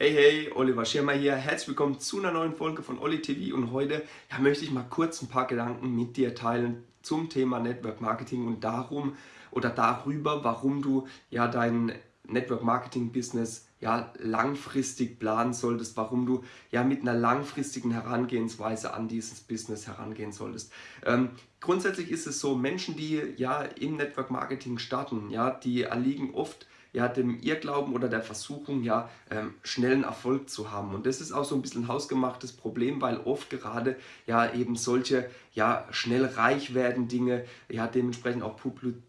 Hey, hey, Oliver Schirmer hier. Herzlich willkommen zu einer neuen Folge von Olli TV und heute ja, möchte ich mal kurz ein paar Gedanken mit dir teilen zum Thema Network Marketing und darum oder darüber, warum du ja dein Network Marketing Business ja langfristig planen solltest, warum du ja mit einer langfristigen Herangehensweise an dieses Business herangehen solltest. Ähm, grundsätzlich ist es so, Menschen, die ja im Network Marketing starten, ja, die erliegen oft ja, dem Irrglauben oder der Versuchung, ja, ähm, schnellen Erfolg zu haben. Und das ist auch so ein bisschen ein hausgemachtes Problem, weil oft gerade ja eben solche ja, schnell reich werden Dinge, ja, dementsprechend auch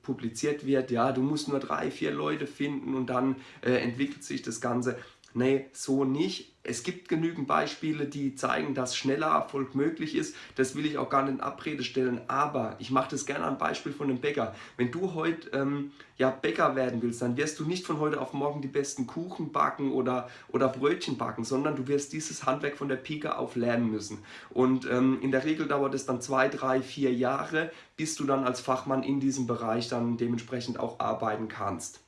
publiziert wird, ja, du musst nur drei, vier Leute finden und dann äh, entwickelt sich das Ganze. Nee, so nicht. Es gibt genügend Beispiele, die zeigen, dass schneller Erfolg möglich ist. Das will ich auch gar nicht in Abrede stellen, aber ich mache das gerne am Beispiel von einem Bäcker. Wenn du heute ähm, ja, Bäcker werden willst, dann wirst du nicht von heute auf morgen die besten Kuchen backen oder, oder Brötchen backen, sondern du wirst dieses Handwerk von der Pike auf lernen müssen. Und ähm, in der Regel dauert es dann zwei, drei, vier Jahre, bis du dann als Fachmann in diesem Bereich dann dementsprechend auch arbeiten kannst.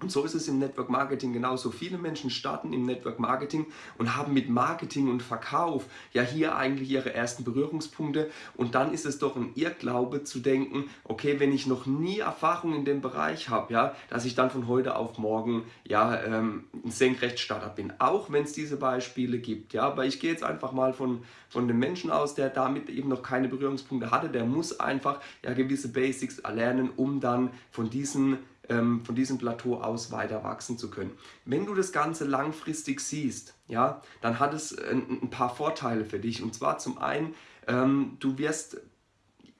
Und so ist es im Network Marketing genauso. Viele Menschen starten im Network Marketing und haben mit Marketing und Verkauf ja hier eigentlich ihre ersten Berührungspunkte. Und dann ist es doch ein Irrglaube zu denken, okay, wenn ich noch nie Erfahrung in dem Bereich habe, ja, dass ich dann von heute auf morgen ja, ähm, ein Senkrechtstarter bin. Auch wenn es diese Beispiele gibt. Ja, aber ich gehe jetzt einfach mal von, von dem Menschen aus, der damit eben noch keine Berührungspunkte hatte. Der muss einfach ja gewisse Basics erlernen, um dann von diesen ähm, von diesem Plateau aus weiter wachsen zu können. Wenn du das Ganze langfristig siehst, ja, dann hat es ein, ein paar Vorteile für dich. Und zwar zum einen, ähm, du wirst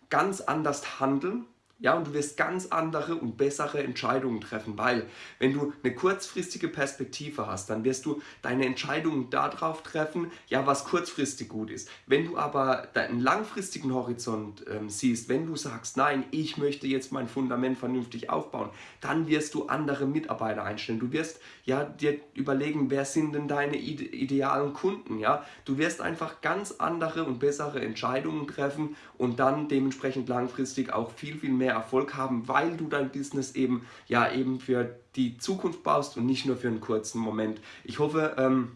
ganz anders handeln, ja, und du wirst ganz andere und bessere Entscheidungen treffen, weil wenn du eine kurzfristige Perspektive hast, dann wirst du deine Entscheidungen darauf treffen, ja, was kurzfristig gut ist. Wenn du aber deinen langfristigen Horizont ähm, siehst, wenn du sagst, nein, ich möchte jetzt mein Fundament vernünftig aufbauen, dann wirst du andere Mitarbeiter einstellen. Du wirst ja dir überlegen, wer sind denn deine ide idealen Kunden, ja. Du wirst einfach ganz andere und bessere Entscheidungen treffen und dann dementsprechend langfristig auch viel, viel mehr mehr Erfolg haben, weil du dein Business eben ja eben für die Zukunft baust und nicht nur für einen kurzen Moment. Ich hoffe, ähm,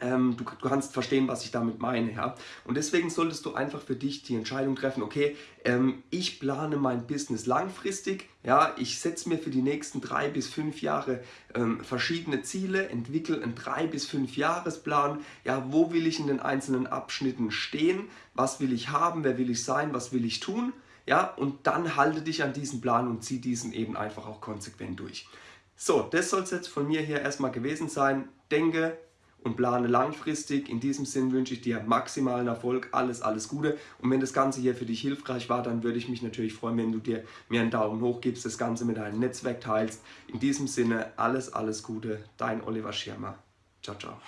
ähm, du, du, kannst verstehen, was ich damit meine. Ja? Und deswegen solltest du einfach für dich die Entscheidung treffen, okay, ähm, ich plane mein Business langfristig, ja, ich setze mir für die nächsten drei bis fünf Jahre ähm, verschiedene Ziele, entwickle einen drei bis fünf Jahresplan, ja, wo will ich in den einzelnen Abschnitten stehen, was will ich haben, wer will ich sein, was will ich tun, ja, und dann halte dich an diesen Plan und zieh diesen eben einfach auch konsequent durch. So, das soll es jetzt von mir hier erstmal gewesen sein. Denke und plane langfristig. In diesem Sinn wünsche ich dir maximalen Erfolg, alles, alles Gute. Und wenn das Ganze hier für dich hilfreich war, dann würde ich mich natürlich freuen, wenn du dir mir einen Daumen hoch gibst, das Ganze mit deinem Netzwerk teilst. In diesem Sinne, alles, alles Gute. Dein Oliver Schirmer. Ciao, ciao.